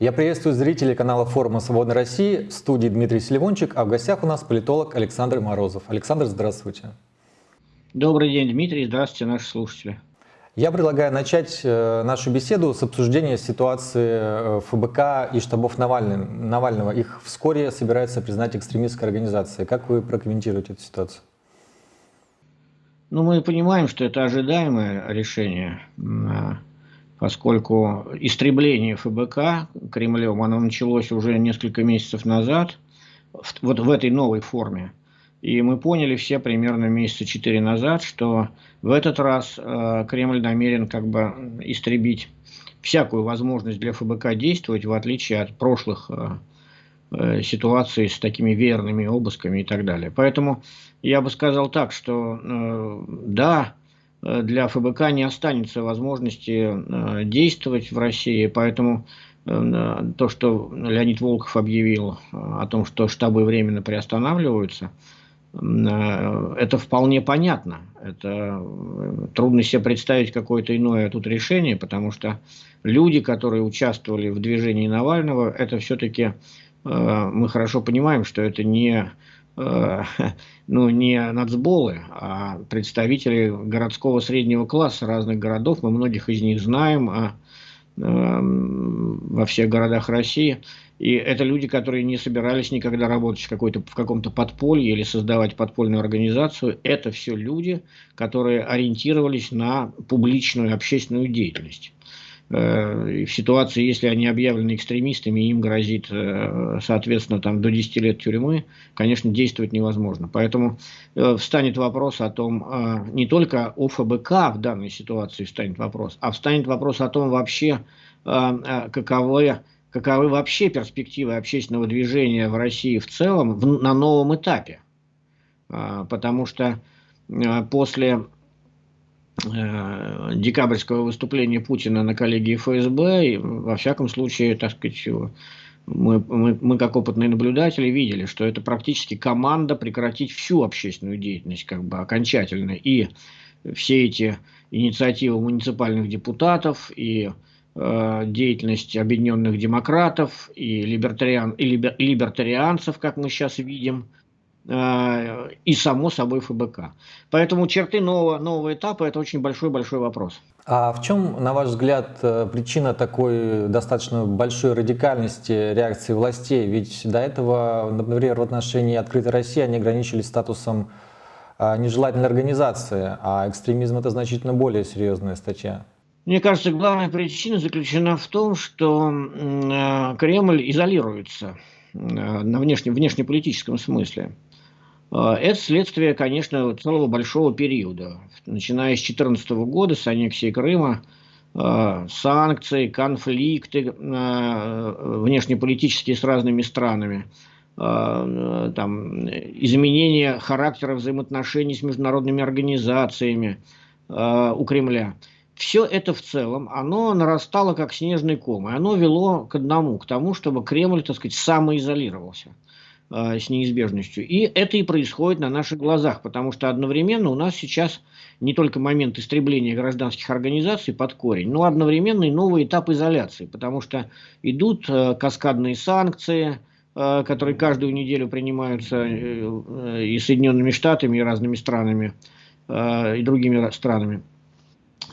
Я приветствую зрителей канала форума «Свободной России». В студии Дмитрий Селивончик, а в гостях у нас политолог Александр Морозов. Александр, здравствуйте. Добрый день, Дмитрий. Здравствуйте, наши слушатели. Я предлагаю начать э, нашу беседу с обсуждения ситуации э, ФБК и штабов Навального. Навального. Их вскоре собирается признать экстремистской организацией. Как вы прокомментируете эту ситуацию? Ну, мы понимаем, что это ожидаемое решение поскольку истребление ФБК Кремлем, оно началось уже несколько месяцев назад, вот в этой новой форме. И мы поняли все примерно месяца четыре назад, что в этот раз э, Кремль намерен как бы истребить всякую возможность для ФБК действовать, в отличие от прошлых э, э, ситуаций с такими верными обысками и так далее. Поэтому я бы сказал так, что э, да, для ФБК не останется возможности э, действовать в России, поэтому э, то, что Леонид Волков объявил о том, что штабы временно приостанавливаются, это вполне понятно. Это трудно себе представить какое-то иное тут решение, потому что люди, которые участвовали в движении Навального, это все-таки мы хорошо понимаем, что это не Э, ну, не нацболы, а представители городского среднего класса разных городов. Мы многих из них знаем а, э, во всех городах России. И это люди, которые не собирались никогда работать в, в каком-то подполье или создавать подпольную организацию. Это все люди, которые ориентировались на публичную общественную деятельность. Э, в ситуации, если они объявлены экстремистами, им грозит, э, соответственно, там, до 10 лет тюрьмы, конечно, действовать невозможно. Поэтому э, встанет вопрос о том, не только о ФБК в данной ситуации встанет вопрос, а встанет вопрос о том вообще, каковы, каковы вообще перспективы общественного движения в России в целом в, на новом этапе. Потому что после декабрьского выступления Путина на коллегии ФСБ, и, во всяком случае, так сказать, мы, мы, мы как опытные наблюдатели видели, что это практически команда прекратить всю общественную деятельность как бы окончательно. И все эти инициативы муниципальных депутатов, и э, деятельность объединенных демократов, и, либертариан, и либер, либертарианцев, как мы сейчас видим, Э, и, само собой, ФБК. Поэтому черты нового, нового этапа – это очень большой-большой вопрос. А в чем, на ваш взгляд, э, причина такой достаточно большой радикальности реакции властей? Ведь до этого, например, в отношении «Открытой России» они ограничились статусом э, нежелательной организации, а экстремизм – это значительно более серьезная статья. Мне кажется, главная причина заключена в том, что Кремль изолируется на внешне, внешнеполитическом смысле. А, это следствие, конечно, целого большого периода. Начиная с 2014 года, с аннексии Крыма, а, санкции, конфликты а, внешнеполитические с разными странами, там, изменение характера взаимоотношений с международными организациями у Кремля. Все это в целом, оно нарастало как снежный ком, и оно вело к одному, к тому, чтобы Кремль, так сказать, самоизолировался. Э, с неизбежностью. И это и происходит на наших глазах, потому что одновременно у нас сейчас не только момент истребления гражданских организаций под корень, но одновременно и новый этап изоляции, потому что идут э, каскадные санкции, э, которые каждую неделю принимаются и Соединенными Штатами, и разными странами, и другими странами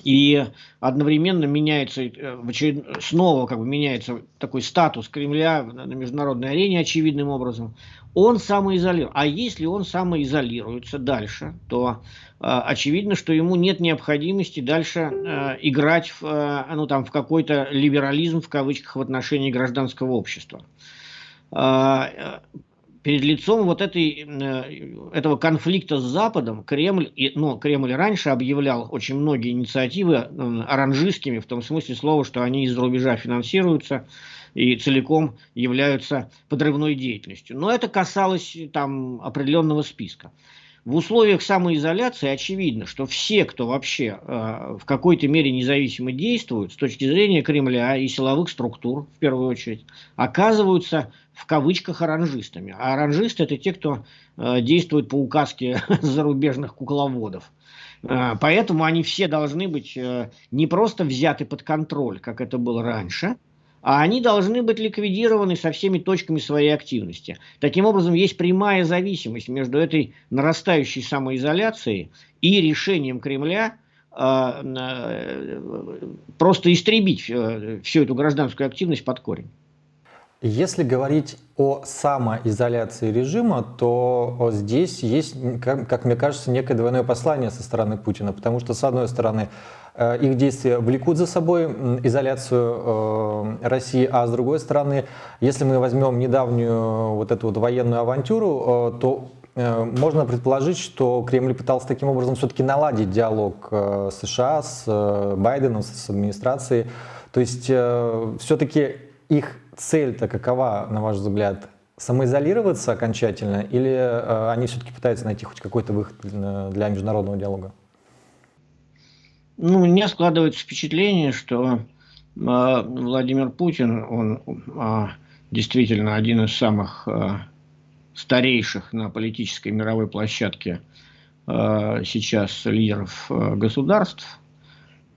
и одновременно меняется, э, очеред... снова как бы меняется такой статус Кремля на международной арене очевидным образом, он самоизолирует. А если он самоизолируется дальше, то э, очевидно, что ему нет необходимости дальше э, играть в, э, ну, там, в какой-то либерализм в кавычках в отношении гражданского общества. Э, перед лицом вот этой, э, этого конфликта с Западом Кремль, ну, Кремль раньше объявлял очень многие инициативы оранжистскими, в том смысле слова, что они из-за рубежа финансируются и целиком являются подрывной деятельностью. Но это касалось там определенного списка. В условиях самоизоляции очевидно, что все, кто вообще э, в какой-то мере независимо действуют с точки зрения Кремля и силовых структур, в первую очередь, оказываются в кавычках оранжистами. А оранжисты это те, кто э, действует по указке зарубежных кукловодов. Э, поэтому они все должны быть э, не просто взяты под контроль, как это было раньше, а они должны быть ликвидированы со всеми точками своей активности. Таким образом, есть прямая зависимость между этой нарастающей самоизоляцией и решением Кремля а, э, просто истребить э, всю эту гражданскую активность под корень. Если говорить о самоизоляции режима, то здесь есть, как, мне кажется, некое двойное послание со стороны Путина, потому что, с одной стороны, э, их действия влекут за собой изоляцию России, а с другой стороны, если мы возьмем недавнюю вот эту вот военную авантюру, то Э, можно предположить, что Кремль пытался таким образом все-таки наладить диалог э, США с э, Байденом, с администрацией. То есть все-таки их цель-то какова, на ваш взгляд? Самоизолироваться окончательно или они все-таки пытаются найти хоть какой-то выход для международного диалога? Ну, меня складывается впечатление, что Владимир Путин, он действительно один из самых старейших на политической мировой площадке э, сейчас лидеров э, государств.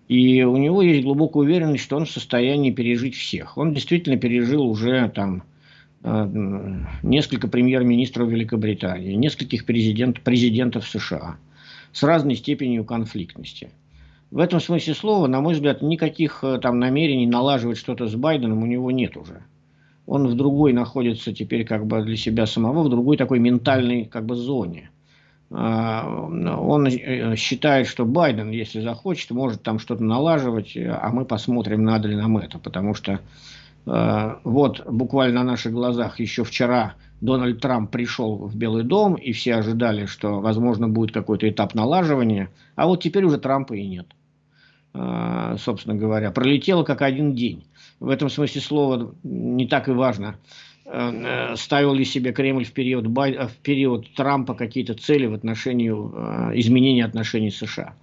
И у него есть глубокая уверенность, что он в состоянии пережить всех. Он действительно пережил уже там э, несколько премьер-министров Великобритании, нескольких президент, президентов США с разной степенью конфликтности. В этом смысле слова, на мой взгляд, никаких там намерений налаживать что-то с Байденом у него нет уже он в другой находится теперь как бы для себя самого, в другой такой ментальной как бы зоне. А, он э, считает, что Байден, если захочет, может там что-то налаживать, а мы посмотрим, надо ли нам это. Потому что э, вот буквально на наших глазах еще вчера Дональд Трамп пришел в Белый дом, и все ожидали, что, возможно, будет какой-то этап налаживания, а вот теперь уже Трампа и нет. А, собственно говоря, пролетело как один день в этом смысле слова не так и важно, ставил ли себе Кремль в период, Бай... в период Трампа какие-то цели в отношении э, изменения отношений с США.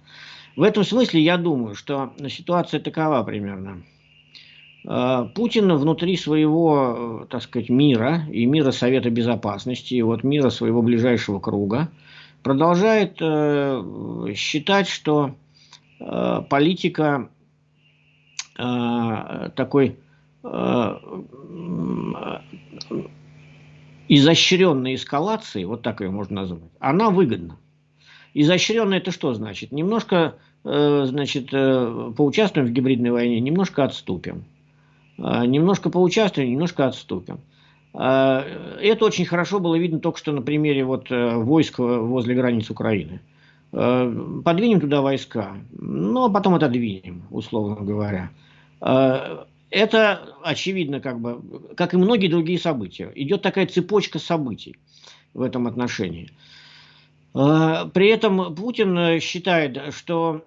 В этом смысле я думаю, что ситуация такова примерно. Э, Путин внутри своего, так сказать, мира и мира Совета Безопасности, и вот мира своего ближайшего круга, продолжает считать, что политика Э, такой э, изощренной эскалации, вот так ее можно назвать, она выгодна. Изощренная это что значит? Немножко э, значит, поучаствуем в гибридной войне, немножко отступим. Немножко поучаствуем, немножко отступим. Это очень хорошо было видно только что на примере вот войск возле границ Украины. Подвинем туда войска, ну а потом отодвинем, условно говоря. Э, это очевидно, как бы, как и многие другие события. Идет такая цепочка событий в этом отношении. Э, при этом Путин считает, что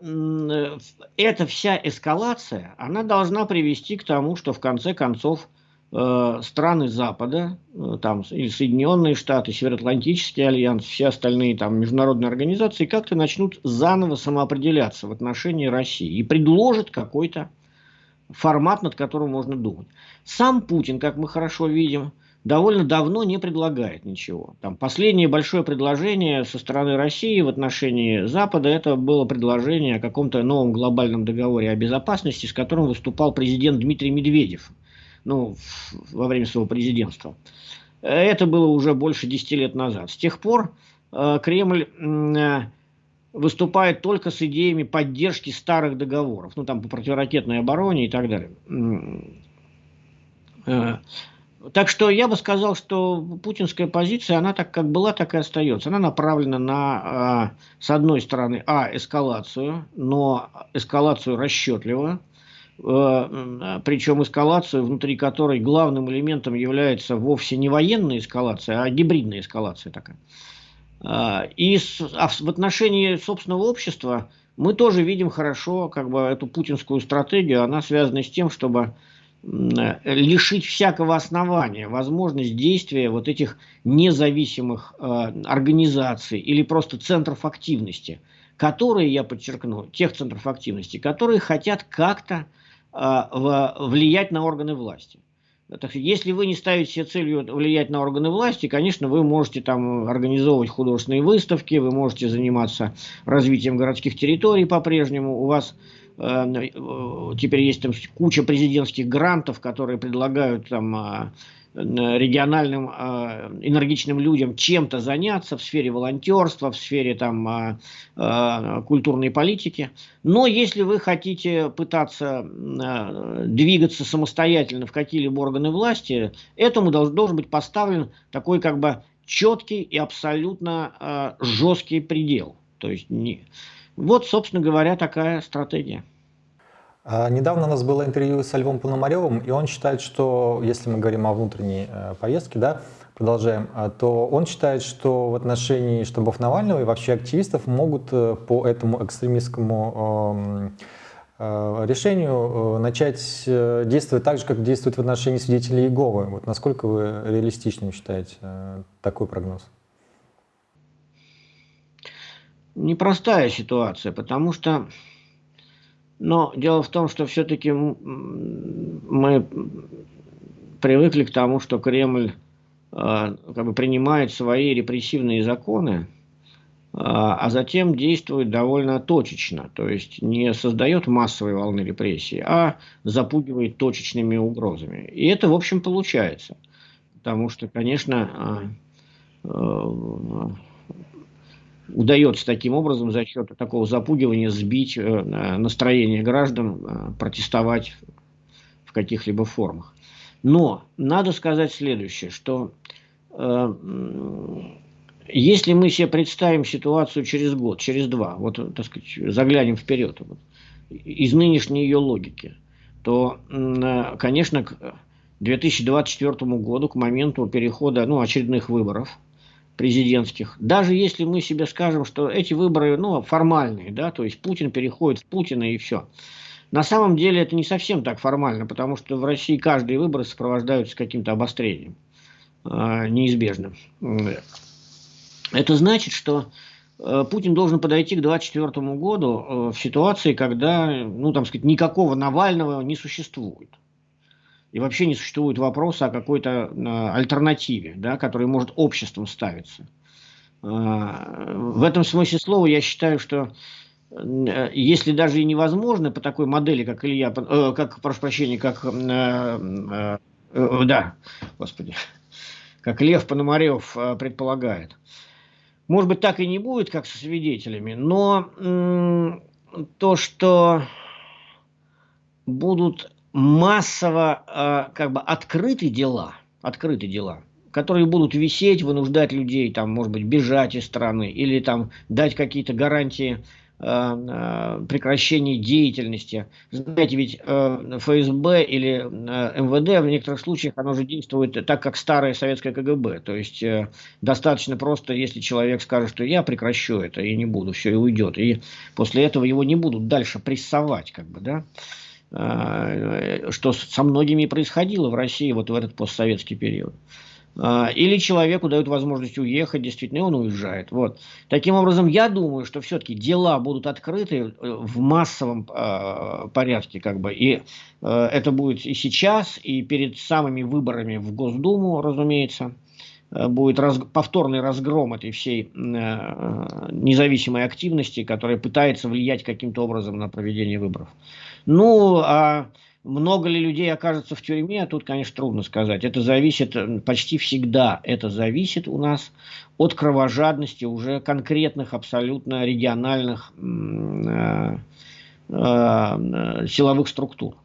эта вся эскалация, она должна привести к тому, что в конце концов э, страны Запада, там и Соединенные Штаты, Североатлантический альянс, все остальные там международные организации как-то начнут заново самоопределяться в отношении России и предложат какой-то формат, над которым можно думать. Сам Путин, как мы хорошо видим, довольно давно не предлагает ничего. Там последнее большое предложение со стороны России в отношении Запада, это было предложение о каком-то новом глобальном договоре о безопасности, с которым выступал президент Дмитрий Медведев ну, во время своего президентства. Это было уже больше 10 лет назад. С тех пор э, Кремль э, выступает только с идеями поддержки старых договоров, ну там по противоракетной обороне и так далее. Э, так что я бы сказал, что путинская позиция, она так как была, так и остается. Она направлена на, а, с одной стороны, а, эскалацию, но эскалацию расчетливо, э, причем эскалацию, внутри которой главным элементом является вовсе не военная эскалация, а гибридная эскалация такая. А, и а в отношении собственного общества мы тоже видим хорошо как бы, эту путинскую стратегию. Она связана с тем, чтобы лишить всякого основания возможность действия вот этих независимых э, организаций или просто центров активности, которые, я подчеркну, тех центров активности, которые хотят как-то э, влиять на органы власти. Так, если вы не ставите себе целью влиять на органы власти, конечно, вы можете там организовывать художественные выставки, вы можете заниматься развитием городских территорий по-прежнему, у вас теперь есть там куча президентских грантов, которые предлагают там а, региональным э, энергичным людям чем-то заняться в сфере волонтерства, в сфере там, э, э, культурной политики. Но если вы хотите пытаться э, двигаться самостоятельно в какие-либо органы власти, этому должен, быть поставлен такой как бы четкий и абсолютно э, жесткий предел. То есть не... Вот, собственно говоря, такая стратегия. А, недавно у нас было интервью с Львом Пономаревым, и он считает, что, если мы говорим о внутренней э, повестке, да, продолжаем, а, то он считает, что в отношении штабов Навального и вообще активистов могут э, по этому экстремистскому э, решению начать действовать так же, как действует в отношении свидетелей Иеговы. Вот насколько вы реалистичным считаете такой прогноз? Непростая ситуация, потому что но дело в том, что все-таки мы привыкли к тому, что Кремль э, как бы принимает свои репрессивные законы, э, а затем действует довольно точечно, то есть не создает массовой волны репрессий, а запугивает точечными угрозами. И это, в общем, получается. Потому что, конечно, э, удается таким образом за счет такого запугивания сбить э, настроение граждан э, протестовать в каких-либо формах. Но надо сказать следующее, что э, если мы себе представим ситуацию через год, через два, вот, так сказать, заглянем вперед, вот, из нынешней ее логики, то, э, конечно, к 2024 году, к моменту перехода ну, очередных выборов, президентских, даже если мы себе скажем, что эти выборы ну, формальные, да, то есть Путин переходит в Путина и все. На самом деле это не совсем так формально, потому что в России каждые выборы сопровождаются каким-то обострением э, неизбежным. Это значит, что э, Путин должен подойти к 2024 году э, в ситуации, когда, ну, там сказать, никакого Навального не существует и вообще не существует вопроса о какой-то э, альтернативе, да, которая может обществом ставиться. Э, в этом смысле слова я считаю, что э, если даже и невозможно по такой модели, как Илья, как, прошу прощения, как, да, господи, как Лев Пономарев предполагает, может быть, так и не будет, как со свидетелями, но то, что будут массово э, как бы открыты дела, открыты дела, которые будут висеть, вынуждать людей, там, может быть, бежать из страны или там дать какие-то гарантии э, э, прекращения деятельности. Знаете, ведь ФСБ или МВД в некоторых случаях оно же действует так, как старое советское КГБ. То есть э, достаточно просто, если человек скажет, что я прекращу это и не буду, все, и уйдет. И после этого его не будут дальше прессовать, как бы, да. А, что со многими происходило в России вот в этот постсоветский период. А, или человеку дают возможность уехать, действительно, и он уезжает. Вот. Таким образом, я думаю, что все-таки дела будут открыты э, в массовом э, порядке, как бы, и э, это будет и сейчас, и перед самыми выборами в Госдуму, разумеется, будет раз, повторный разгром этой всей э, независимой активности, которая пытается влиять каким-то образом на проведение выборов. Ну, а много ли людей окажется в тюрьме, тут, конечно, трудно сказать. Это зависит почти всегда, это зависит у нас от кровожадности уже конкретных, абсолютно региональных э, э, силовых структур.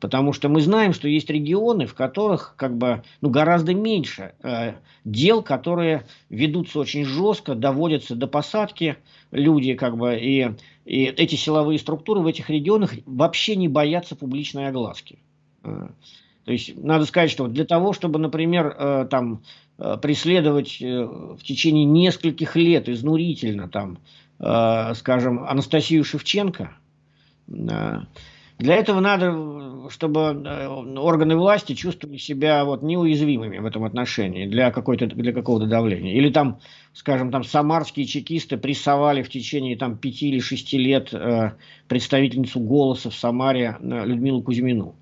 Потому что мы знаем, что есть регионы, в которых как бы, ну, гораздо меньше э, дел, которые ведутся очень жестко, доводятся до посадки люди, как бы, и, и эти силовые структуры в этих регионах вообще не боятся публичной огласки. Э, то есть надо сказать, что для того, чтобы, например, э, там э, преследовать в течение нескольких лет изнурительно, там, скажем, Анастасию Шевченко, для этого надо, чтобы э, органы власти чувствовали себя вот неуязвимыми в этом отношении для, для какого-то давления. Или там, скажем, там самарские чекисты прессовали в течение там, пяти или шести лет э, представительницу «Голоса» в Самаре э, Людмилу Кузьмину.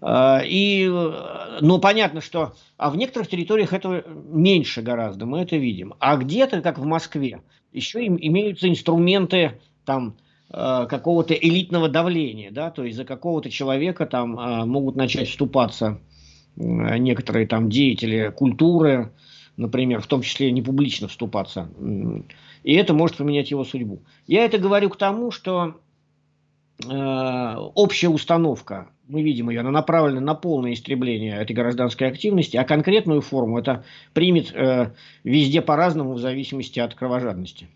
Э, и, но понятно, что а в некоторых территориях этого меньше гораздо, мы это видим. А где-то, как в Москве, еще им, имеются инструменты там, какого-то элитного давления, да, то есть за какого-то человека там э, могут начать вступаться э, некоторые там деятели культуры, например, в том числе не публично вступаться, и это может поменять его судьбу. Я это говорю к тому, что э, общая установка, мы видим ее, она направлена на полное истребление этой гражданской активности, а конкретную форму это примет э, везде по-разному в зависимости от кровожадности.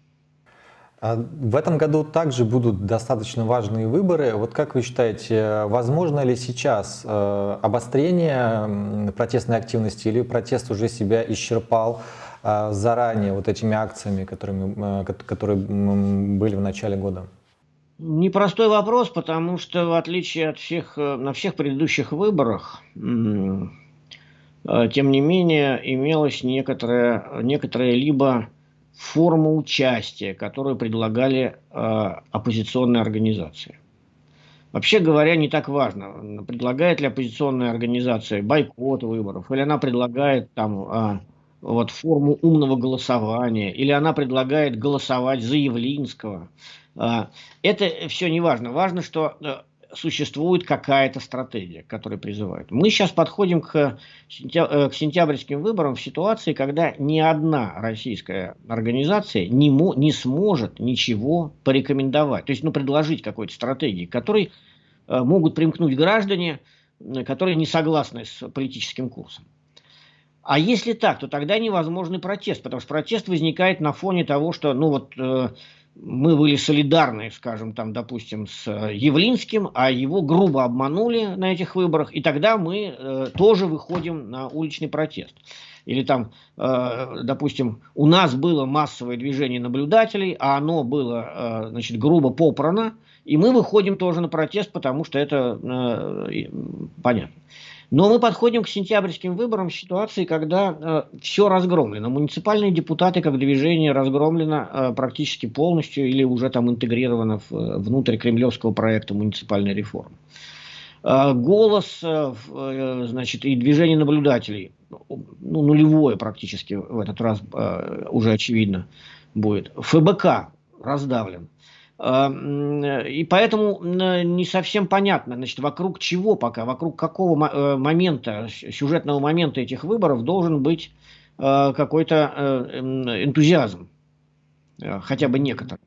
А в этом году также будут достаточно важные выборы. Вот как вы считаете, возможно ли сейчас э, обострение протестной активности или протест уже себя исчерпал э, заранее вот этими акциями, которыми, э, которые были в начале года? Непростой вопрос, потому что в отличие от всех, на всех предыдущих выборах, тем не менее имелось некоторое, некоторое либо форму участия, которую предлагали э, оппозиционные организации. Вообще говоря, не так важно, предлагает ли оппозиционная организация бойкот выборов, или она предлагает там э, вот форму умного голосования, или она предлагает голосовать за Явлинского. Э, это все не важно. Важно, что э, существует какая-то стратегия, которая призывает. Мы сейчас подходим к, э, к сентябрьским выборам в ситуации, когда ни одна российская организация не, мо, не сможет ничего порекомендовать, то есть ну, предложить какой-то стратегии, которой э, могут примкнуть граждане, э, которые не согласны с политическим курсом. А если так, то тогда невозможный протест, потому что протест возникает на фоне того, что ну вот э, мы были солидарны, скажем, там, допустим, с э, Явлинским, а его грубо обманули на этих выборах, и тогда мы э, тоже выходим на уличный протест. Или там, э, допустим, у нас было массовое движение наблюдателей, а оно было, э, значит, грубо попрано, и мы выходим тоже на протест, потому что это э, понятно. Но мы подходим к сентябрьским выборам в ситуации, когда э, все разгромлено. Муниципальные депутаты как движение разгромлено э, практически полностью или уже там интегрировано в, э, внутрь кремлевского проекта муниципальной реформы. Э, голос, э, э, значит, и движение наблюдателей, ну, нулевое практически в этот раз э, уже очевидно будет. ФБК раздавлен. И поэтому не совсем понятно, значит, вокруг чего пока, вокруг какого э, момента, сюжетного момента этих выборов должен быть э, какой-то э, энтузиазм, хотя бы некоторый.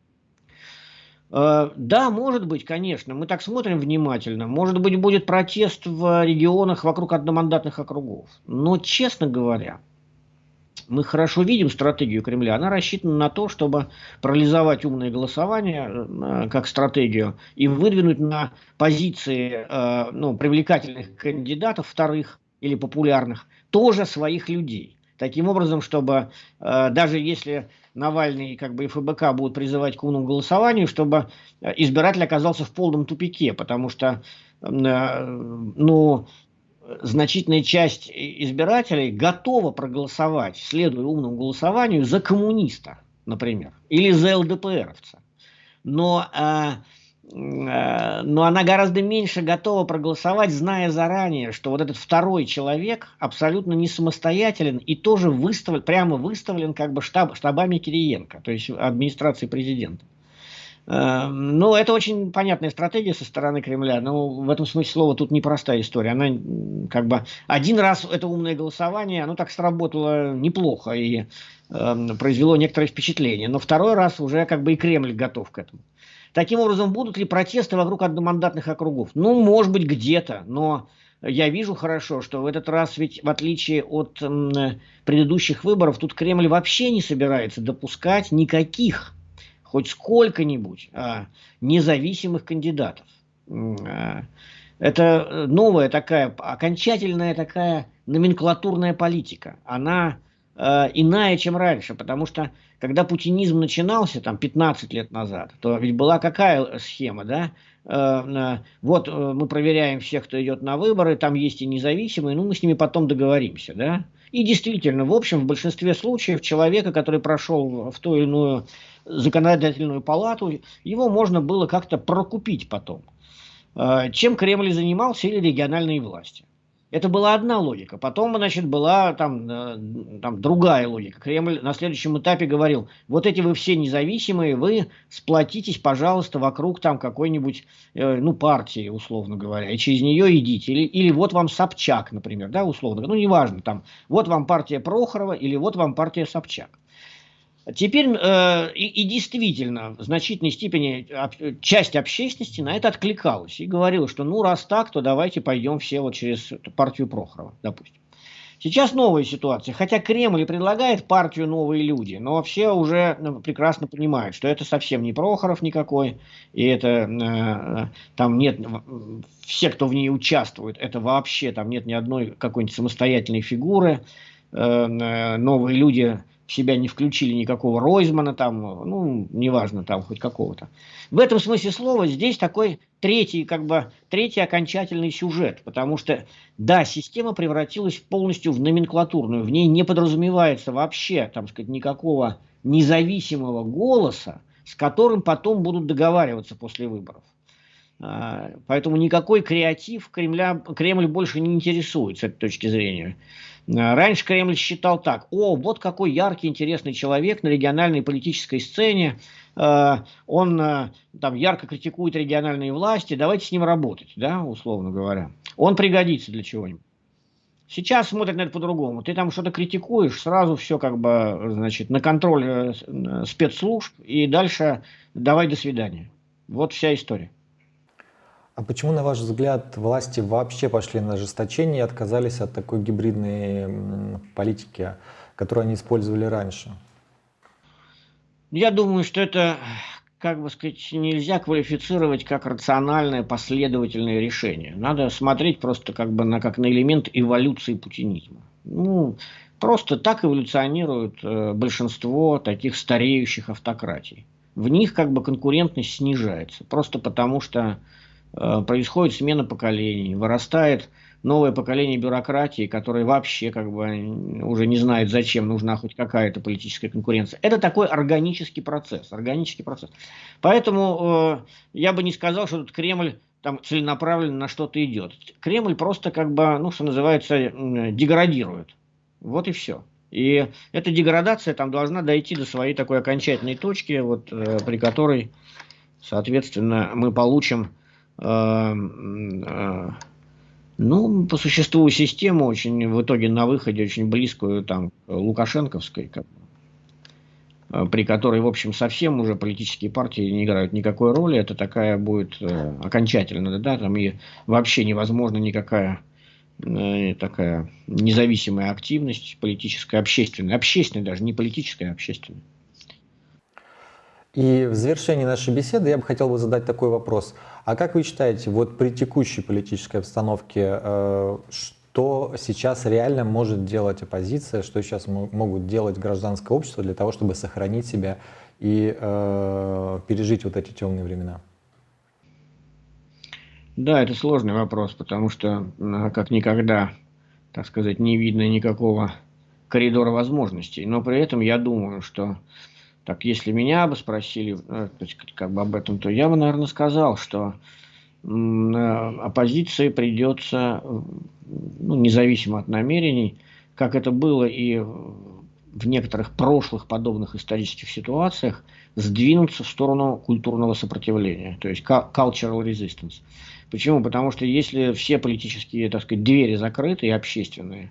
Да, может быть, конечно, мы так смотрим внимательно. Может быть, будет протест в регионах вокруг одномандатных округов. Но, честно говоря, мы хорошо видим стратегию Кремля. Она рассчитана на то, чтобы парализовать умное голосование э, как стратегию и выдвинуть на позиции э, ну, привлекательных кандидатов, вторых или популярных, тоже своих людей. Таким образом, чтобы э, даже если Навальный как бы и ФБК будут призывать к умному голосованию, чтобы избиратель оказался в полном тупике, потому что ну, значительная часть избирателей готова проголосовать, следуя умному голосованию, за коммуниста, например, или за ЛДПРовца. Но, э, э, но она гораздо меньше готова проголосовать, зная заранее, что вот этот второй человек абсолютно не самостоятелен и тоже выставлен, прямо выставлен как бы штаб, штабами Кириенко, то есть администрации президента. Эм, ну, это очень понятная стратегия со стороны Кремля, но в этом смысле слова тут непростая история. Она как бы один раз это умное голосование, оно так сработало неплохо и э, произвело некоторое впечатление, но второй раз уже как бы и Кремль готов к этому. Таким образом, будут ли протесты вокруг одномандатных округов? Ну, может быть, где-то, но я вижу хорошо, что в этот раз ведь в отличие от м, предыдущих выборов, тут Кремль вообще не собирается допускать никаких хоть сколько-нибудь а, независимых кандидатов. А, это новая такая, окончательная такая номенклатурная политика. Она э, иная, чем раньше, потому что когда путинизм начинался там 15 лет назад, то ведь была какая схема, да? Э, вот э, мы проверяем всех, кто идет на выборы, там есть и независимые, ну мы с ними потом договоримся, да? И действительно, в общем, в большинстве случаев человека, который прошел в ту или иную законодательную палату, его можно было как-то прокупить потом. Э, чем Кремль занимался или региональные власти. Это была одна логика. Потом, значит, была там, э, там другая логика. Кремль на следующем этапе говорил, вот эти вы все независимые, вы сплотитесь, пожалуйста, вокруг там какой-нибудь, э, ну, партии, условно говоря, и через нее идите. Или, или вот вам Собчак, например, да, условно, ну, неважно, там, вот вам партия Прохорова или вот вам партия Собчак. Теперь э, и, и действительно в значительной степени об, часть общественности на это откликалась и говорила, что ну раз так, то давайте пойдем все вот через партию Прохорова, допустим. Сейчас новая ситуация, хотя Кремль предлагает партию «Новые люди», но все уже ну, прекрасно понимают, что это совсем не Прохоров никакой, и это э, там нет, все, кто в ней участвует, это вообще там нет ни одной какой-нибудь самостоятельной фигуры, э, э новые люди себя не включили никакого Ройзмана там, ну, неважно, там хоть какого-то. В этом смысле слова здесь такой третий, как бы, третий окончательный сюжет, потому что, да, система превратилась полностью в номенклатурную, в ней не подразумевается вообще, там сказать, никакого независимого голоса, с которым потом будут договариваться после выборов. А, поэтому никакой креатив Кремля, Кремль больше не интересует с этой точки зрения. А, раньше Кремль считал так, о, вот какой яркий, интересный человек на региональной политической сцене, а, он там ярко критикует региональные власти, давайте с ним работать, да, условно говоря. Он пригодится для чего-нибудь. Сейчас смотрят на это по-другому. Ты там что-то критикуешь, сразу все как бы, значит, на контроль э, спецслужб, и дальше давай до свидания. Вот вся история. А почему, на ваш взгляд, власти вообще пошли на ожесточение и отказались от такой гибридной политики, которую они использовали раньше? Я думаю, что это, как бы сказать, нельзя квалифицировать как рациональное последовательное решение. Надо смотреть просто как бы на, как на элемент эволюции путинизма. Ну, просто так эволюционирует э, большинство таких стареющих автократий. В них как бы конкурентность снижается, просто потому что происходит смена поколений, вырастает новое поколение бюрократии, которое вообще как бы уже не знает, зачем нужна хоть какая-то политическая конкуренция. Это такой органический процесс, органический процесс. Поэтому э, я бы не сказал, что тут Кремль там целенаправленно на что-то идет. Кремль просто как бы, ну, что называется, деградирует. Вот и все. И эта деградация там должна дойти до своей такой окончательной точки, вот, э, при которой, соответственно, мы получим э, ну, по существу систему очень в итоге на выходе очень близкую там лукашенковской, как, э, при которой, в общем, совсем уже политические партии не играют никакой роли. Это такая будет э, окончательно, да, там и вообще невозможно никакая э, такая независимая активность политическая, общественная, общественная даже, не политическая, а общественная. И в завершении нашей беседы я бы хотел бы задать такой вопрос. А как вы считаете, вот при текущей политической обстановке, э, что сейчас реально может делать оппозиция, что сейчас могут делать гражданское общество для того, чтобы сохранить себя и э, пережить вот эти темные времена? Да, это сложный вопрос, потому что как никогда, так сказать, не видно никакого коридора возможностей. Но при этом я думаю, что так, если меня бы спросили э, как бы об этом, то я бы, наверное, сказал, что э, оппозиции придется, ну, независимо от намерений, как это было и в некоторых прошлых подобных исторических ситуациях, сдвинуться в сторону культурного сопротивления, то есть cultural resistance. Почему? Потому что если все политические, так сказать, двери закрыты и общественные,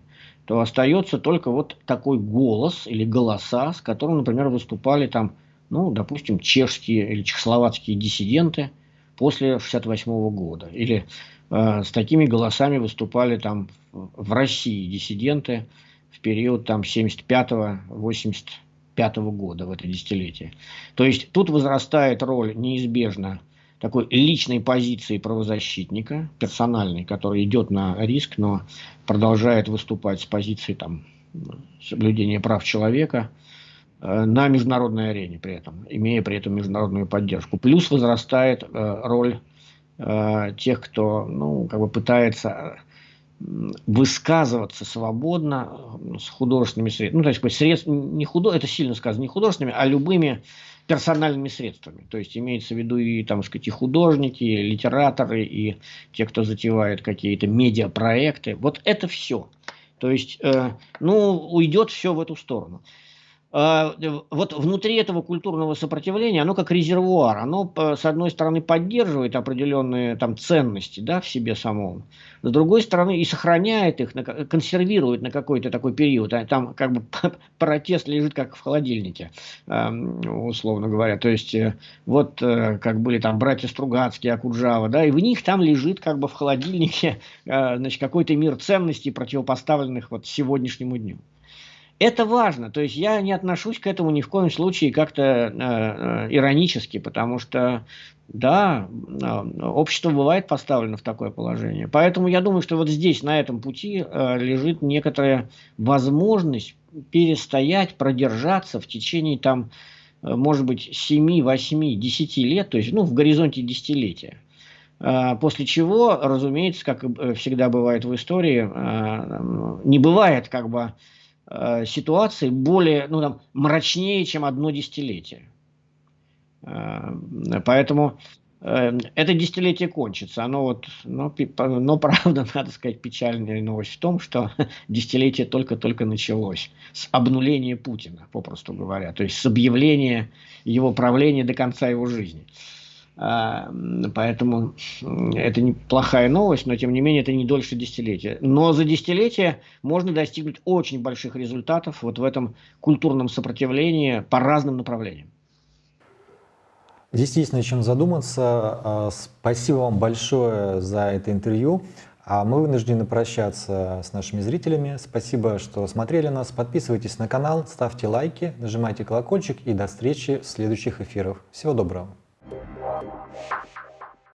то остается только вот такой голос или голоса, с которым, например, выступали там, ну, допустим, чешские или чехословацкие диссиденты после 68 года. Или э, с такими голосами выступали там в России диссиденты в период там 75-85 года, в это десятилетие. То есть тут возрастает роль неизбежно такой личной позиции правозащитника, персональной, который идет на риск, но продолжает выступать с позиции там, соблюдения прав человека э, на международной арене при этом, имея при этом международную поддержку. Плюс возрастает э, роль э, тех, кто ну, как бы пытается высказываться свободно с художественными средствами. Ну, то есть, средств, не худо, это сильно сказано, не художественными, а любыми персональными средствами. То есть имеется в виду и, там, сказать, и художники, и литераторы, и те, кто затевает какие-то медиапроекты. Вот это все. То есть, э, ну, уйдет все в эту сторону. А, вот внутри этого культурного сопротивления, оно как резервуар, оно с одной стороны поддерживает определенные там ценности да, в себе самом, с другой стороны и сохраняет их, консервирует на какой-то такой период. А там как бы протест лежит как в холодильнике, условно говоря. То есть э, вот э, как были там братья Стругацкие, Акуджава, да, и в них там лежит как бы в холодильнике э, значит, какой-то мир ценностей, противопоставленных вот сегодняшнему дню. Это важно, то есть я не отношусь к этому ни в коем случае как-то э, э, иронически, потому что, да, э, общество бывает поставлено в такое положение. Поэтому я думаю, что вот здесь, на этом пути, э, лежит некоторая возможность перестоять, продержаться в течение там, э, может быть, 7, 8, 10 лет, то есть ну, в горизонте десятилетия. Э, после чего, разумеется, как всегда бывает в истории, не бывает как бы э, ситуации более, ну там, мрачнее, чем одно десятилетие. Э, поэтому э, это десятилетие кончится. Оно вот, но, но правда, надо сказать, печальная новость в том, что десятилетие только-только началось с обнуления Путина, попросту говоря, то есть с объявления его правления до конца его жизни. Поэтому это неплохая новость, но тем не менее это не дольше десятилетия. Но за десятилетие можно достигнуть очень больших результатов вот в этом культурном сопротивлении по разным направлениям. Здесь есть над чем задуматься. А, спасибо вам большое за это интервью. А мы вынуждены прощаться с нашими зрителями. Спасибо, что смотрели нас. Подписывайтесь на канал, ставьте лайки, нажимайте колокольчик и до встречи в следующих эфирах. Всего доброго. Yeah.